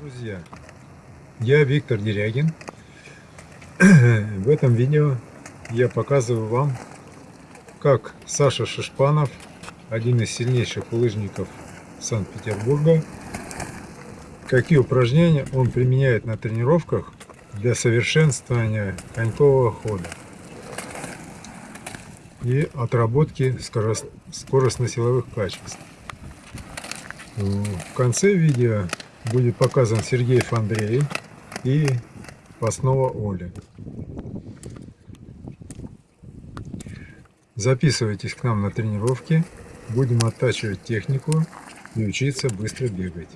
Друзья, я Виктор Дерягин. В этом видео я показываю вам, как Саша Шишпанов, один из сильнейших лыжников Санкт-Петербурга, какие упражнения он применяет на тренировках для совершенствования конькового хода и отработки скоростно-силовых качеств. В конце видео будет показан Сергей Андрей и Паснова Оля. Записывайтесь к нам на тренировки, будем оттачивать технику и учиться быстро бегать.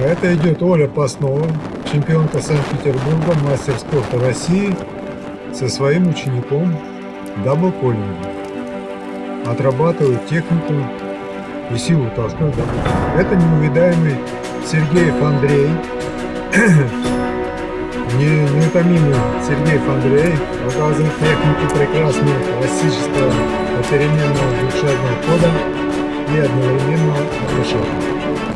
Это идет Оля Паснова, чемпионка Санкт-Петербурга, мастер спорта России, со своим учеником double poling ом. Отрабатывают технику и силу толчков double Это неувядаемый Сергеев Андрей, не, неутомимый Сергеев Андрей, показывает технику прекрасного классического попеременного двухшажного хода и одновременного одношажного.